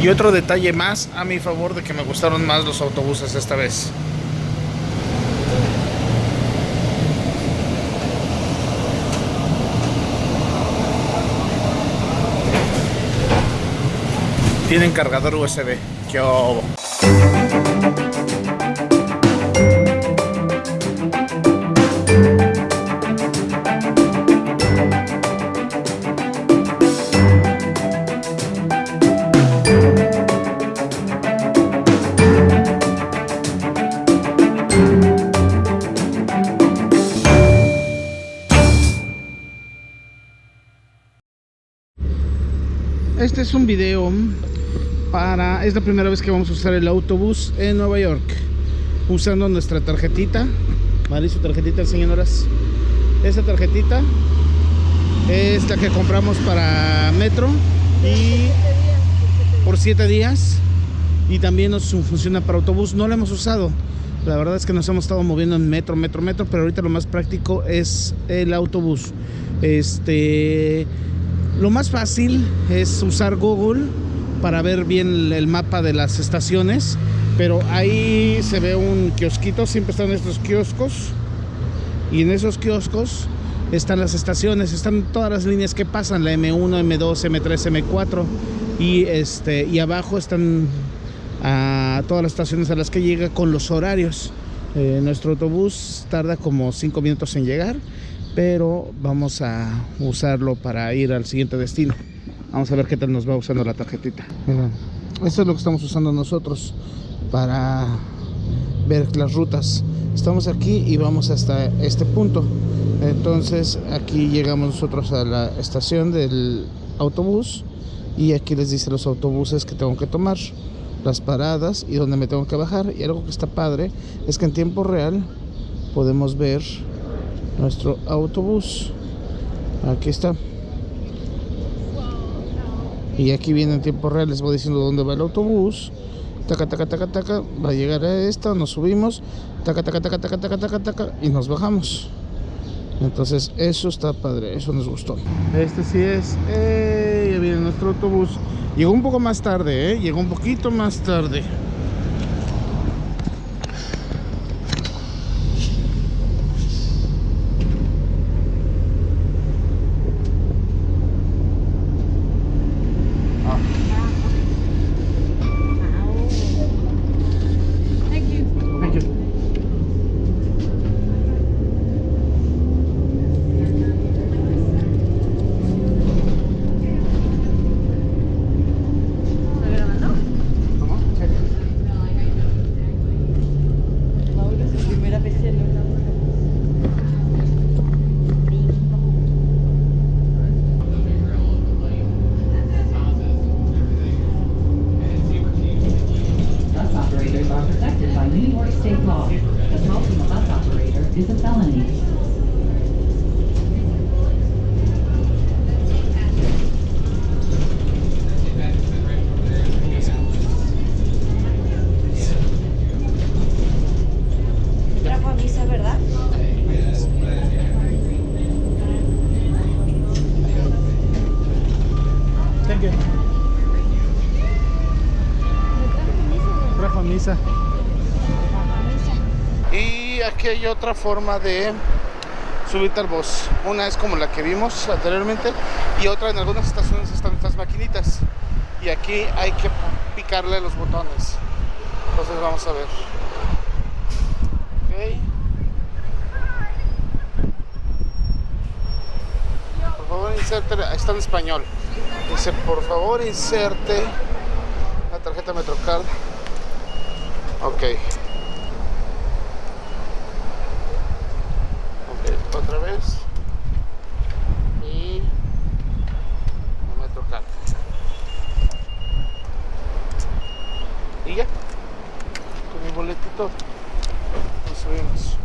Y otro detalle más a mi favor de que me gustaron más los autobuses esta vez. Tienen cargador USB. ¡Qué obo! Es un video para... Es la primera vez que vamos a usar el autobús en Nueva York Usando nuestra tarjetita. ¿Vale? Su tarjetita, señoras Esta tarjetita es la que compramos para Metro Y por 7 días. Y también nos funciona para autobús. No la hemos usado. La verdad es que nos hemos estado moviendo en metro, metro, metro, pero ahorita lo más práctico es el autobús. Este, lo más fácil es usar Google para ver bien el mapa de las estaciones, pero ahí se ve un kiosquito, siempre están estos kioscos y en esos kioscos están las estaciones, están todas las líneas que pasan, la M1, M2, M3, M4 y este y abajo están a todas las estaciones a las que llega con los horarios. Eh, nuestro autobús tarda como 5 minutos en llegar, pero vamos a usarlo para ir al siguiente destino. Vamos a ver qué tal nos va usando la tarjetita. Esto es lo que estamos usando nosotros para ver las rutas. Estamos aquí y vamos hasta este punto. Entonces aquí llegamos nosotros a la estación del autobús y aquí les dice los autobuses que tengo que tomar las paradas y donde me tengo que bajar y algo que está padre es que en tiempo real podemos ver nuestro autobús. Aquí está. Y aquí viene en tiempo real les voy diciendo dónde va el autobús. Taca taca taca taca va a llegar a esta nos subimos. Taca taca taca taca taca taca taca y nos bajamos. Entonces eso está padre eso nos gustó. Este sí es eh, ya viene nuestro autobús. Llegó un poco más tarde, ¿eh? Llegó un poquito más tarde. Y hay otra forma de al bus. Una es como la que vimos anteriormente y otra en algunas estaciones están estas maquinitas. Y aquí hay que picarle los botones. Entonces vamos a ver. Por favor inserte, está en español. Dice, por favor inserte la tarjeta Metrocard. Ok, otra vez. Y no me toca. Y ya. Con mi boletito nos subimos.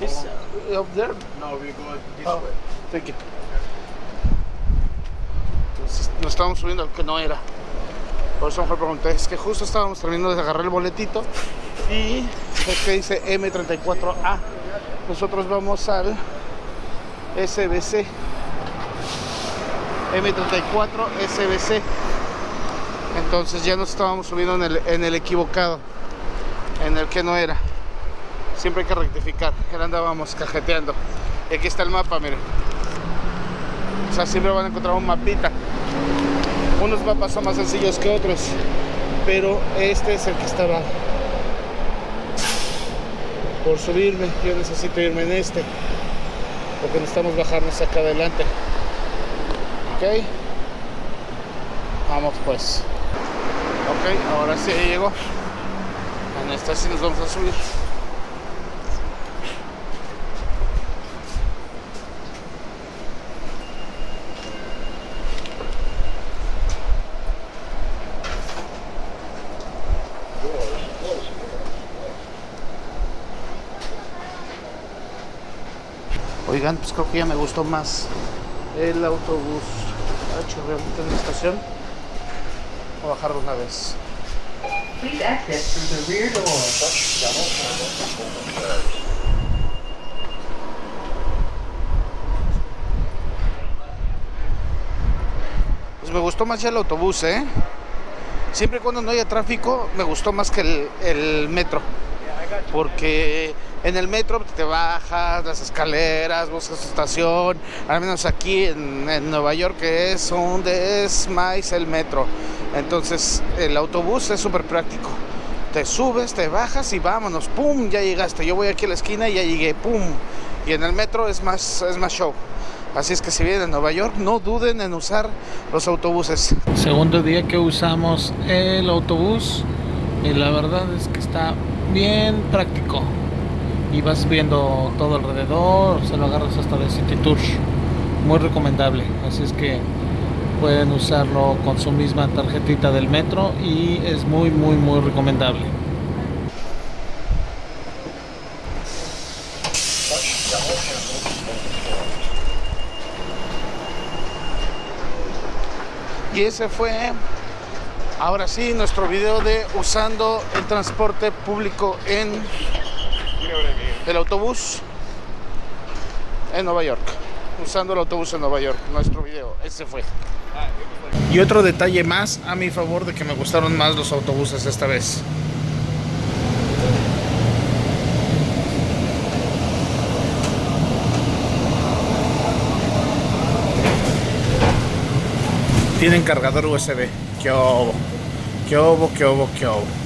Is uh, up there? No, we're going this Oh, way. thank you. Entonces nos estábamos subiendo al que no era. Por eso mejor pregunté, es que justo estábamos terminando de agarrar el boletito y es que dice M34A. Nosotros vamos al SBC. M34 SBC. Entonces ya nos estábamos subiendo en el, en el equivocado, en el que no era. Siempre hay que rectificar. Ya andábamos cajeteando. Y aquí está el mapa, miren. O sea, siempre van a encontrar un mapita. Unos mapas son más sencillos que otros, pero este es el que estaba por subirme. Yo necesito irme en este, porque necesitamos bajarnos acá adelante. Ok, vamos pues. Ok, ahora sí llegó. En esta sí nos vamos a subir. Oigan, pues creo que ya me gustó más el autobús hecho realmente en la estación. Voy a bajar una vez. Please exit through the rear door. Pues me gustó más ya el autobús, ¿eh? Siempre y cuando no haya tráfico, me gustó más que el, el metro. Porque en el metro te bajas las escaleras, buscas estación, al menos aquí en, en Nueva York que es donde es más el metro. Entonces el autobús es súper práctico. Te subes, te bajas y vámonos, pum, ya llegaste. Yo voy aquí a la esquina y ya llegué, pum. Y en el metro es más, es más show. Así es que si vienen a Nueva York, no duden en usar los autobuses. Segundo día que usamos el autobús y la verdad es que está bien práctico. Y vas viendo todo alrededor, se lo agarras hasta el City Tour. Muy recomendable. Así es que pueden usarlo con su misma tarjetita del metro y es muy muy muy recomendable. Y ese fue, ahora sí, nuestro video de usando el transporte público en el autobús en Nueva York. Usando el autobús en Nueva York, nuestro video, ese fue. Y otro detalle más a mi favor de que me gustaron más los autobuses esta vez. Tienen cargador USB. Que obo, que obo, que obo, que obo.